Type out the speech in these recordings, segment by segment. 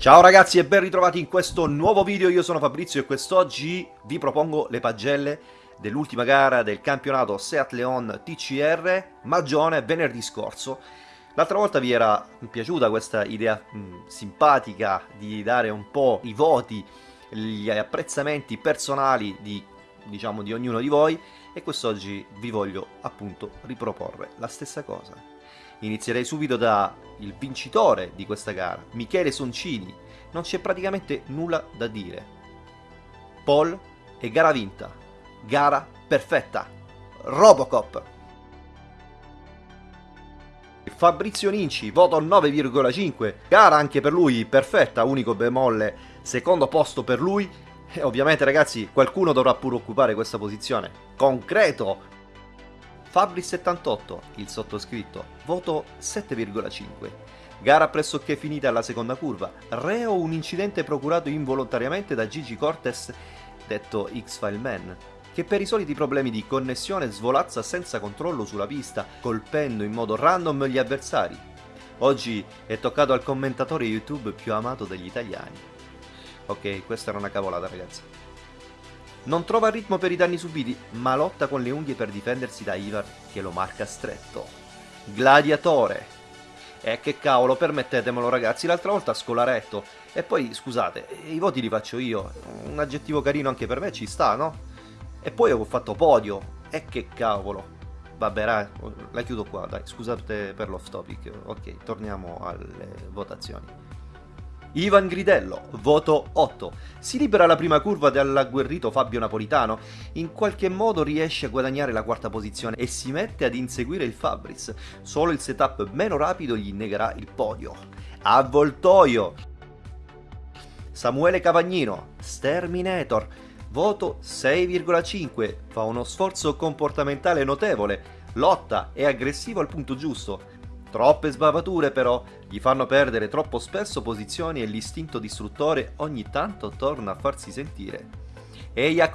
Ciao ragazzi e ben ritrovati in questo nuovo video, io sono Fabrizio e quest'oggi vi propongo le pagelle dell'ultima gara del campionato Seat Leon TCR Magione venerdì scorso. L'altra volta vi era piaciuta questa idea mh, mm, simpatica di dare un po' i voti, gli apprezzamenti personali di, diciamo, di ognuno di voi e quest'oggi vi voglio appunto riproporre la stessa cosa. Inizierei subito dal vincitore di questa gara, Michele Soncini. Non c'è praticamente nulla da dire. Paul e gara vinta. Gara perfetta. Robocop. Fabrizio Ninci, voto 9,5. Gara anche per lui perfetta, unico bemolle, secondo posto per lui. E ovviamente ragazzi, qualcuno dovrà pure occupare questa posizione. Concreto, Fabri78, il sottoscritto, voto 7,5. Gara pressoché finita alla seconda curva, reo un incidente procurato involontariamente da Gigi Cortes, detto X-File Man, che per i soliti problemi di connessione svolazza senza controllo sulla pista, colpendo in modo random gli avversari. Oggi è toccato al commentatore YouTube più amato degli italiani. Ok, questa era una cavolata ragazzi. Non trova ritmo per i danni subiti, ma lotta con le unghie per difendersi da Ivar che lo marca stretto. Gladiatore. E eh, che cavolo, permettetemelo ragazzi, l'altra volta scolaretto. E poi, scusate, i voti li faccio io. Un aggettivo carino anche per me ci sta, no? E poi ho fatto podio. E che cavolo. Vabbè, la, la chiudo qua, dai, scusate per l'off topic. Ok, torniamo alle votazioni. Ivan Gridello, voto 8. Si libera la prima curva dall'agguerrito Fabio Napolitano, in qualche modo riesce a guadagnare la quarta posizione e si mette ad inseguire il Fabris. Solo il setup meno rapido gli negherà il podio. Avvoltoio. Samuele Cavagnino, Sterminator, voto 6,5. Fa uno sforzo comportamentale notevole, lotta e aggressivo al punto giusto Troppe sbavature però gli fanno perdere troppo spesso posizioni e l'istinto distruttore ogni tanto torna a farsi sentire. Eia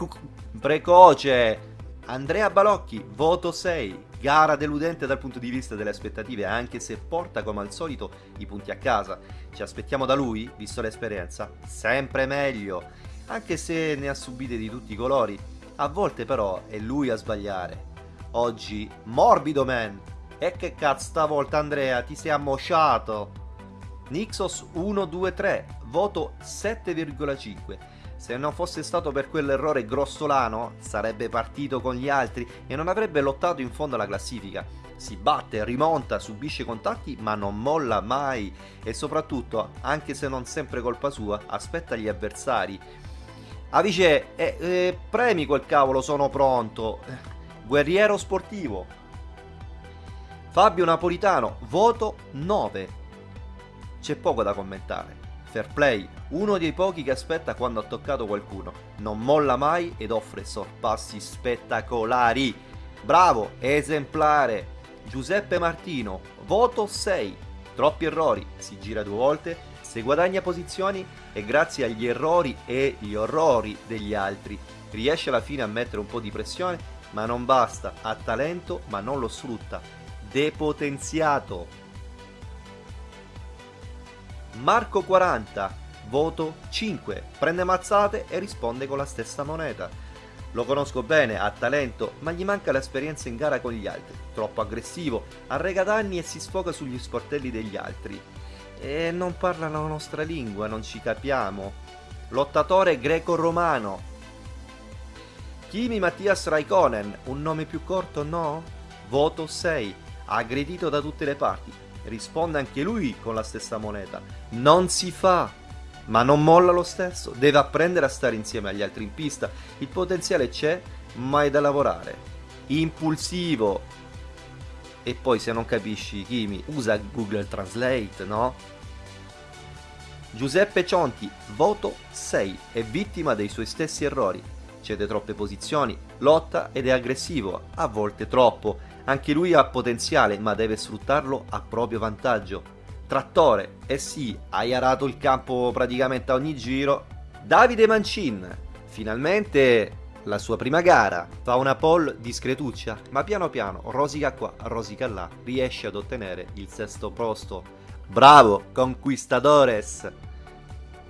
precoce! Andrea Balocchi, voto 6. Gara deludente dal punto di vista delle aspettative, anche se porta come al solito i punti a casa. Ci aspettiamo da lui, visto l'esperienza, sempre meglio, anche se ne ha subite di tutti i colori. A volte però è lui a sbagliare. Oggi, morbido man, e che cazzo stavolta Andrea ti sei ammosciato? Nixos 123, voto 7,5. Se non fosse stato per quell'errore grossolano, sarebbe partito con gli altri e non avrebbe lottato in fondo alla classifica. Si batte, rimonta, subisce contatti, ma non molla mai. E soprattutto, anche se non sempre colpa sua, aspetta gli avversari. Avice, eh, eh, premi quel cavolo, sono pronto. Guerriero sportivo, Fabio Napolitano, voto 9. C'è poco da commentare. Fair play, uno dei pochi che aspetta quando ha toccato qualcuno. Non molla mai ed offre sorpassi spettacolari. Bravo, esemplare. Giuseppe Martino, voto 6. Troppi errori, si gira due volte, se guadagna posizioni e grazie agli errori e gli orrori degli altri riesce alla fine a mettere un po' di pressione, ma non basta, ha talento ma non lo sfrutta depotenziato. Marco 40, voto 5, prende mazzate e risponde con la stessa moneta. Lo conosco bene, ha talento, ma gli manca l'esperienza in gara con gli altri. Troppo aggressivo, arrega danni e si sfoga sugli sportelli degli altri. E non parla la nostra lingua, non ci capiamo. Lottatore greco-romano. Kimi Mattias Raikkonen, un nome più corto no? Voto 6 aggredito da tutte le parti. Risponde anche lui con la stessa moneta. Non si fa, ma non molla lo stesso. Deve apprendere a stare insieme agli altri in pista. Il potenziale c'è, ma è da lavorare. Impulsivo. E poi se non capisci Kimi, usa Google Translate, no? Giuseppe Cionti, voto 6, è vittima dei suoi stessi errori. Cede troppe posizioni, lotta ed è aggressivo, a volte troppo anche lui ha potenziale, ma deve sfruttarlo a proprio vantaggio. Trattore, eh sì, hai arato il campo praticamente a ogni giro. Davide Mancin, finalmente la sua prima gara, fa una pole discretuccia, ma piano piano, rosica qua, rosica là, riesce ad ottenere il sesto posto. Bravo, conquistadores!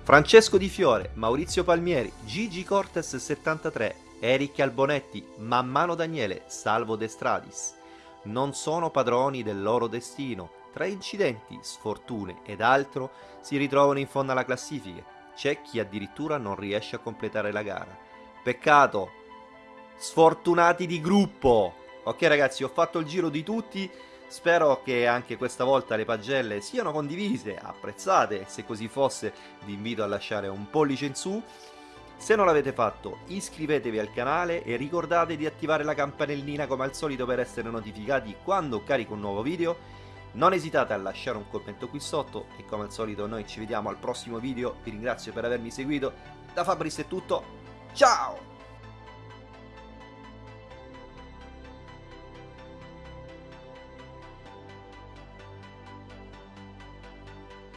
Francesco Di Fiore, Maurizio Palmieri, Gigi Cortes 73, Eric Albonetti, Mammano Daniele, Salvo De Stradis. Non sono padroni del loro destino. Tra incidenti, sfortune ed altro si ritrovano in fondo alla classifica. C'è chi addirittura non riesce a completare la gara. Peccato. Sfortunati di gruppo. Ok ragazzi, ho fatto il giro di tutti. Spero che anche questa volta le pagelle siano condivise, apprezzate, se così fosse vi invito a lasciare un pollice in su. Se non l'avete fatto iscrivetevi al canale e ricordate di attivare la campanellina come al solito per essere notificati quando carico un nuovo video. Non esitate a lasciare un commento qui sotto e come al solito noi ci vediamo al prossimo video, vi ringrazio per avermi seguito, da Fabris è tutto, ciao!